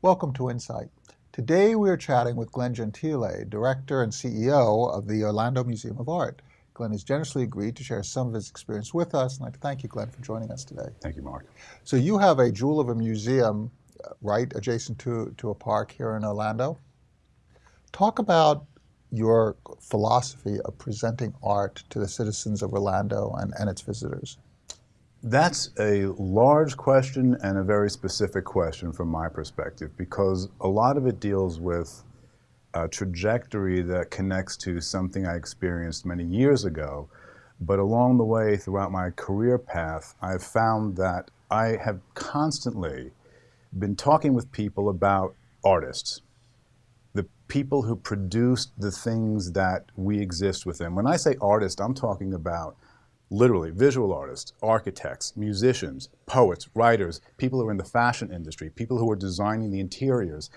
Welcome to Insight. Today we are chatting with Glenn Gentile, Director and CEO of the Orlando Museum of Art. Glenn has generously agreed to share some of his experience with us, and I'd like to thank you, Glenn, for joining us today. Thank you, Mark. So you have a jewel of a museum uh, right adjacent to, to a park here in Orlando. Talk about your philosophy of presenting art to the citizens of Orlando and, and its visitors. That's a large question and a very specific question from my perspective because a lot of it deals with a trajectory that connects to something I experienced many years ago. But along the way, throughout my career path, I've found that I have constantly been talking with people about artists, the people who produce the things that we exist within. When I say artist, I'm talking about literally visual artists, architects, musicians, poets, writers, people who are in the fashion industry, people who are designing the interiors,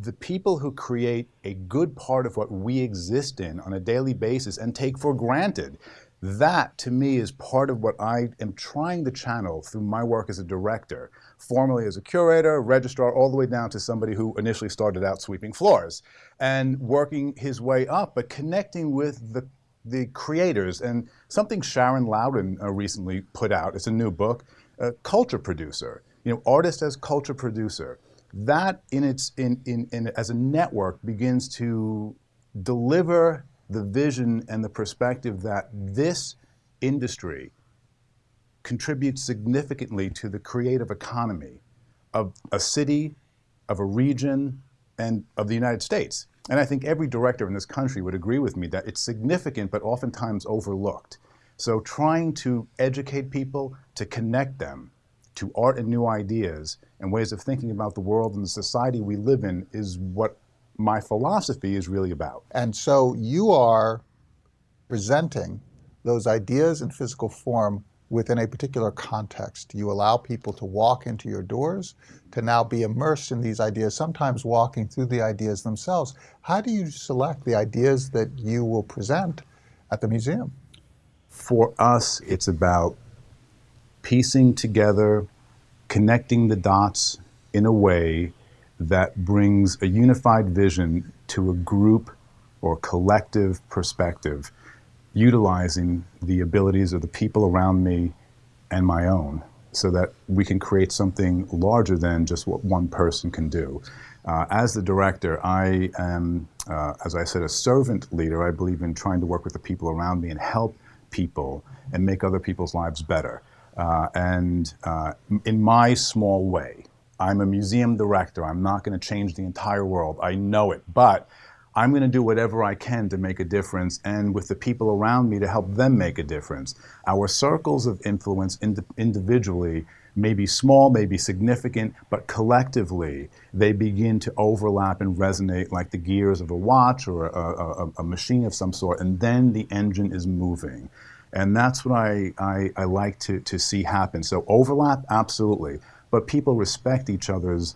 the people who create a good part of what we exist in on a daily basis and take for granted. That, to me, is part of what I am trying to channel through my work as a director, formerly as a curator, registrar, all the way down to somebody who initially started out sweeping floors and working his way up, but connecting with the the creators, and something Sharon Louden uh, recently put out, it's a new book, uh, culture producer, you know, artist as culture producer. That in its, in, in, in, as a network begins to deliver the vision and the perspective that this industry contributes significantly to the creative economy of a city, of a region, and of the United States. And I think every director in this country would agree with me that it's significant but oftentimes overlooked. So trying to educate people, to connect them to art and new ideas and ways of thinking about the world and the society we live in is what my philosophy is really about. And so you are presenting those ideas in physical form within a particular context. You allow people to walk into your doors, to now be immersed in these ideas, sometimes walking through the ideas themselves. How do you select the ideas that you will present at the museum? For us, it's about piecing together, connecting the dots in a way that brings a unified vision to a group or collective perspective utilizing the abilities of the people around me and my own so that we can create something larger than just what one person can do. Uh, as the director, I am, uh, as I said, a servant leader. I believe in trying to work with the people around me and help people and make other people's lives better. Uh, and uh, in my small way, I'm a museum director. I'm not going to change the entire world. I know it. But I'm going to do whatever I can to make a difference and with the people around me to help them make a difference. Our circles of influence ind individually may be small, may be significant, but collectively they begin to overlap and resonate like the gears of a watch or a, a, a machine of some sort, and then the engine is moving. And that's what I, I, I like to, to see happen. So overlap, absolutely, but people respect each other's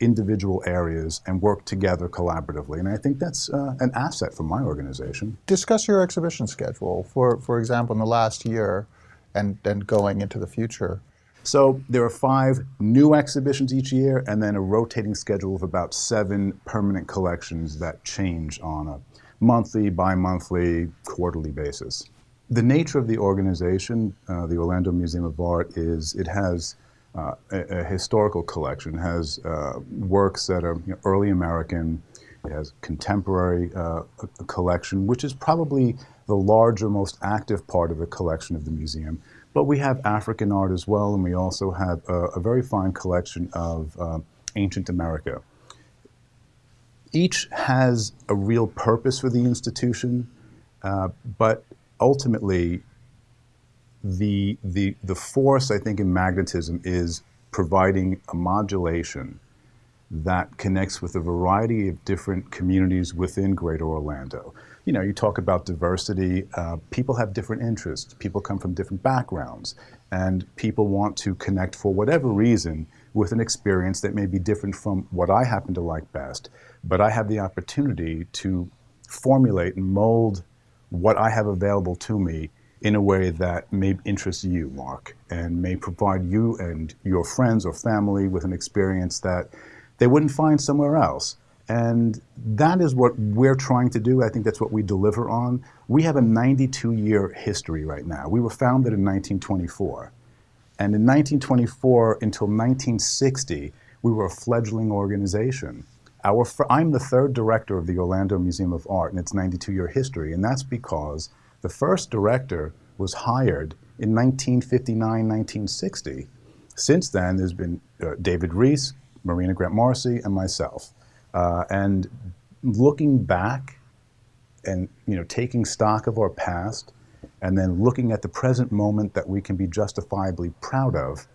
individual areas and work together collaboratively. And I think that's uh, an asset for my organization. Discuss your exhibition schedule, for, for example, in the last year and, and going into the future. So there are five new exhibitions each year and then a rotating schedule of about seven permanent collections that change on a monthly, bi-monthly, quarterly basis. The nature of the organization, uh, the Orlando Museum of Art, is it has uh, a, a, historical collection. It has uh, works that are you know, early American. It has contemporary uh, collection, which is probably the larger, most active part of the collection of the museum. But we have African art as well, and we also have a, a very fine collection of uh, ancient America. Each has a real purpose for the institution, uh, but ultimately the, the, the force, I think, in magnetism is providing a modulation that connects with a variety of different communities within Greater Orlando. You know, you talk about diversity, uh, people have different interests, people come from different backgrounds, and people want to connect for whatever reason with an experience that may be different from what I happen to like best, but I have the opportunity to formulate and mold what I have available to me in a way that may interest you, Mark, and may provide you and your friends or family with an experience that they wouldn't find somewhere else. And that is what we're trying to do. I think that's what we deliver on. We have a 92 year history right now. We were founded in 1924. And in 1924 until 1960, we were a fledgling organization. Our, I'm the third director of the Orlando Museum of Art in its 92 year history, and that's because the first director was hired in 1959, 1960. Since then, there's been uh, David Reese, Marena Grant Morrisey, and myself. Uh, and looking back and you know taking stock of our past and then looking at the present moment that we can be justifiably proud of,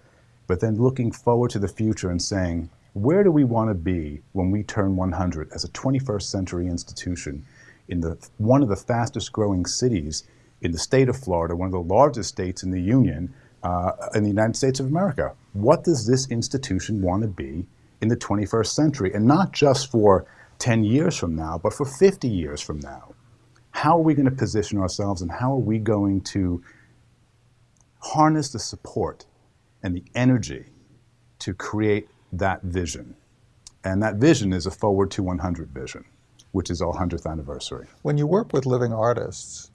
but then looking forward to the future and saying, where do we want to be when we turn 100 as a 21st century institution in the, one of the fastest growing cities in the state of Florida, one of the largest states in the Union, uh, in the United States of America? What does this institution want to be in the 21st century? And not just for 10 years from now, but for 50 years from now. How are we going to position ourselves and how are we going to harness the support and the energy to create that vision? And that vision is a Forward to 100 vision, which is our 100th anniversary. When you work with living artists,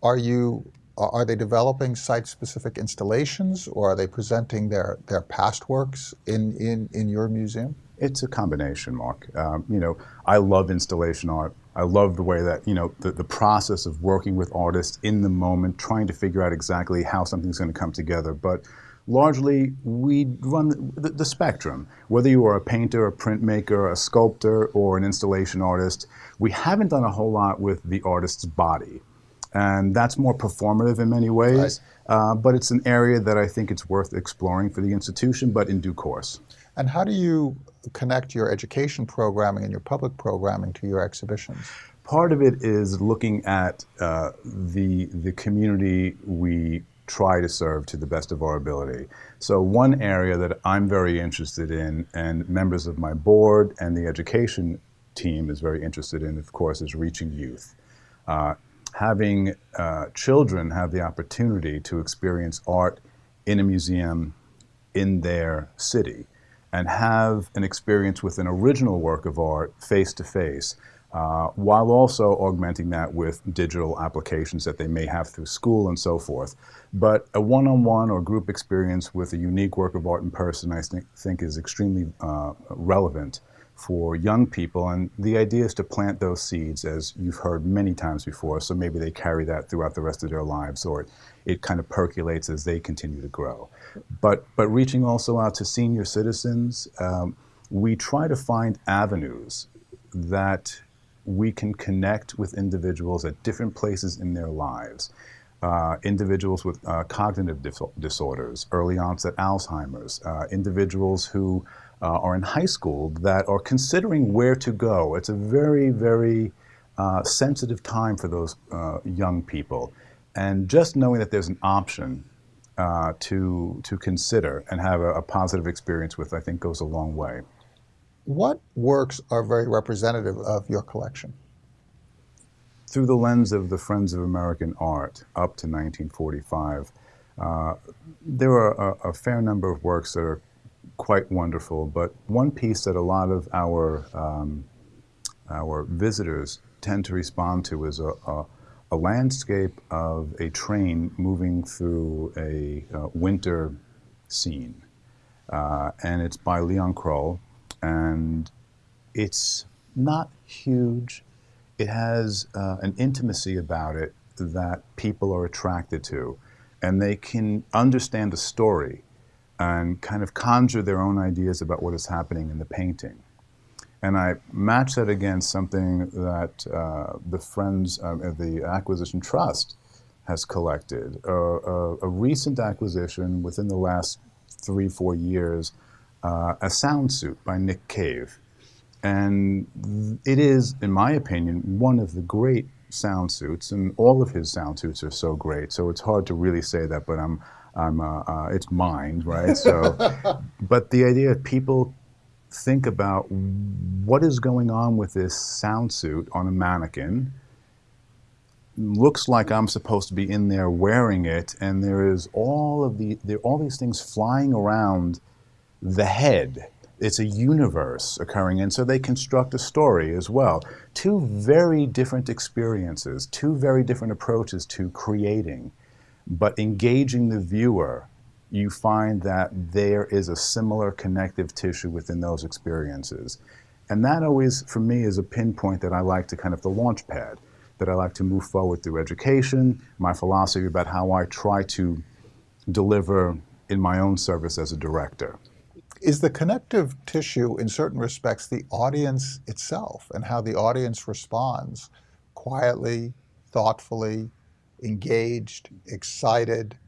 are you are they developing site-specific installations or are they presenting their, their past works in, in, in your museum? It's a combination, Mark. Um, you know, I love installation art. I love the way that, you know, the, the process of working with artists in the moment, trying to figure out exactly how something's going to come together. But largely, we run the, the, spectrum. Whether you are a painter, a printmaker, a sculptor, or an installation artist, we haven't done a whole lot with the artist's body. And that's more performative in many ways. Right. Uh, but it's an area that I think it's worth exploring for the institution, but in due course. And how do you connect your education programming and your public programming to your exhibitions? Part of it is looking at uh, the, the community we try to serve to the best of our ability. So one area that I'm very interested in and members of my board and the education team is very interested in, of course, is reaching youth. Uh, having uh, children have the opportunity to experience art in a museum in their city and have an experience with an original work of art face to face, uh, while also augmenting that with digital applications that they may have through school and so forth. But a one-on-one -on -one or group experience with a unique work of art in person, I think, think is extremely uh, relevant for young people. And the idea is to plant those seeds, as you've heard many times before, so maybe they carry that throughout the rest of their lives, or it kind of percolates as they continue to grow. But, but reaching also out to senior citizens, um, we try to find avenues that we can connect with individuals at different places in their lives. Uh, individuals with uh, cognitive dis disorders, early onset Alzheimer's, uh, individuals who uh, are in high school that are considering where to go. It's a very, very uh, sensitive time for those young people. And just knowing that there's an option uh, to, to consider and have a, a, positive experience with, I think goes a long way. What works are very representative of your collection? Through the lens of the Friends of American Art up to 1945, uh, there are a, a, fair number of works that are quite wonderful, but one piece that a lot of our, um, our visitors tend to respond to is a, a a landscape of a train moving through a uh, winter scene. Uh, and it's by Leon Kroll. And it's not huge. It has uh, an intimacy about it that people are attracted to. And they can understand the story and kind of conjure their own ideas about what is happening in the painting. And I match that against something that uh, the Friends uh, the Acquisition Trust has collected. Uh, a, a, recent acquisition within the last three, four years, uh, a sound suit by Nick Cave. And it is, in my opinion, one of the great sound suits, and all of his sound suits are so great. So it's hard to really say that, but I'm, I'm, uh, uh, it's mine, right? So, but the idea of people think about what is going on with this sound suit on a mannequin. Looks like I'm supposed to be in there wearing it, and there is all of the there are all these things flying around the head, it's a universe occurring, and so they construct a story as well. Two very different experiences, two very different approaches to creating, but engaging the viewer, you find that there is a similar connective tissue within those experiences. And that always, for me, is a pinpoint that I like to kind of the launch pad, that I like to move forward through education, my philosophy about how I try to deliver in my own service as a director. Is the connective tissue, in certain respects, the audience itself and how the audience responds quietly, thoughtfully, engaged, excited,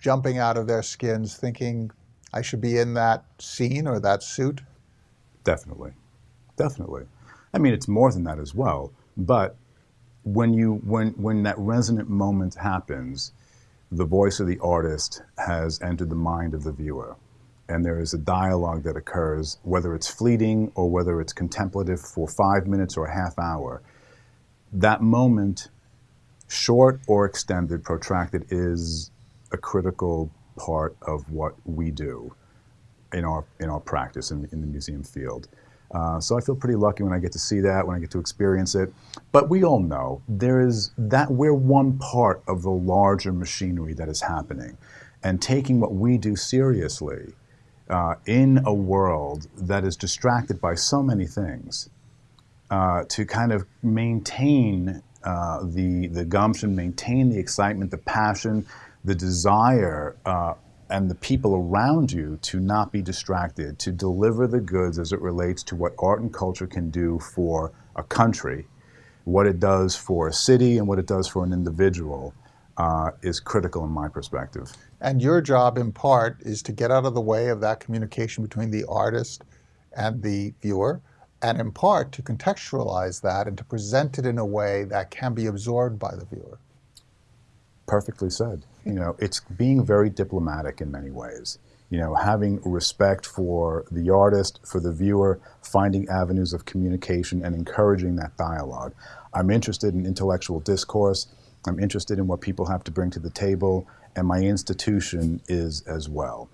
jumping out of their skins, thinking, I should be in that scene or that suit? Definitely. Definitely. I mean, it's more than that as well. But when, you, when, when that resonant moment happens, the voice of the artist has entered the mind of the viewer and there is a dialogue that occurs, whether it's fleeting or whether it's contemplative for five minutes or a half hour, that moment, short or extended, protracted, is a critical part of what we do in our, in our practice in, in the museum field. Uh, so I feel pretty lucky when I get to see that, when I get to experience it. But we all know there is that we're one part of the larger machinery that is happening. And taking what we do seriously uh, in a world that is distracted by so many things, uh, to kind of maintain uh, the, the gumption, maintain the excitement, the passion, the desire, uh, and the people around you to not be distracted, to deliver the goods as it relates to what art and culture can do for a country, what it does for a city, and what it does for an individual uh, is critical in my perspective. And your job, in part, is to get out of the way of that communication between the artist and the viewer, and in part to contextualize that and to present it in a way that can be absorbed by the viewer. Perfectly said. You know, it's being very diplomatic in many ways. You know, having respect for the artist, for the viewer, finding avenues of communication and encouraging that dialogue. I'm interested in intellectual discourse. I'm interested in what people have to bring to the table, and my institution is as well.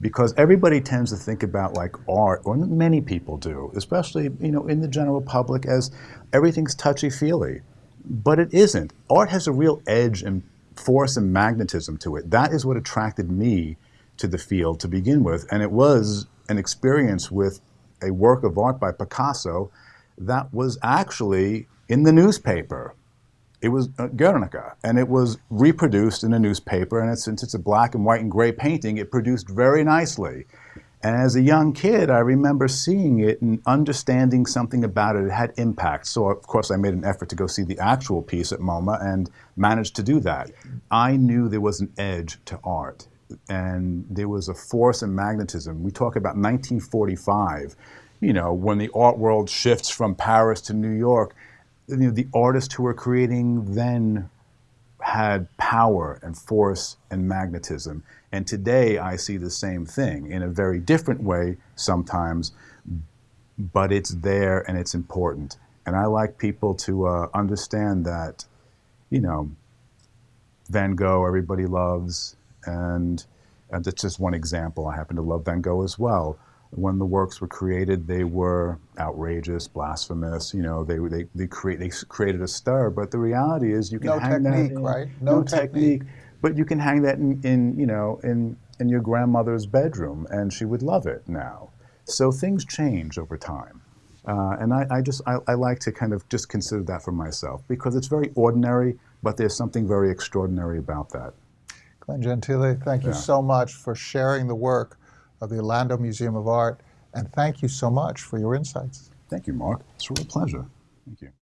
Because everybody tends to think about like art, or many people do, especially you know in the general public, as everything's touchy-feely. But it isn't. Art has a real edge and force and magnetism to it. That is what attracted me to the field to begin with, and it was an experience with a work of art by Picasso that was actually in the newspaper it was uh, Guernica, and it was reproduced in a newspaper, and it, since it's a black and white and gray painting, it produced very nicely. And as a young kid, I remember seeing it and understanding something about it. It had impact. So, of course, I made an effort to go see the actual piece at MoMA and managed to do that. I knew there was an edge to art, and there was a force and magnetism. We talk about 1945, you know, when the art world shifts from Paris to New York you know, the artists who were creating then had power and force and magnetism. And today I see the same thing in a very different way sometimes, but it's there and it's important. And I like people to uh, understand that, you know, Van Gogh everybody loves, and, and that's just one example. I happen to love Van Gogh as well when the works were created, they were outrageous, blasphemous. You know, they they they create they created a stir. But the reality is, you can no hang technique, that in, right? No, No technique. technique. But you can hang that in, in you know in in your grandmother's bedroom, and she would love it now. So things change over time. Uh, and I, I just I, I like to kind of just consider that for myself because it's very ordinary, but there's something very extraordinary about that. Glenn Gentile, thank you Yeah. so much for sharing the work of the Orlando Museum of Art, and thank you so much for your insights. Thank you, Mark. It's a real pleasure. Thank you.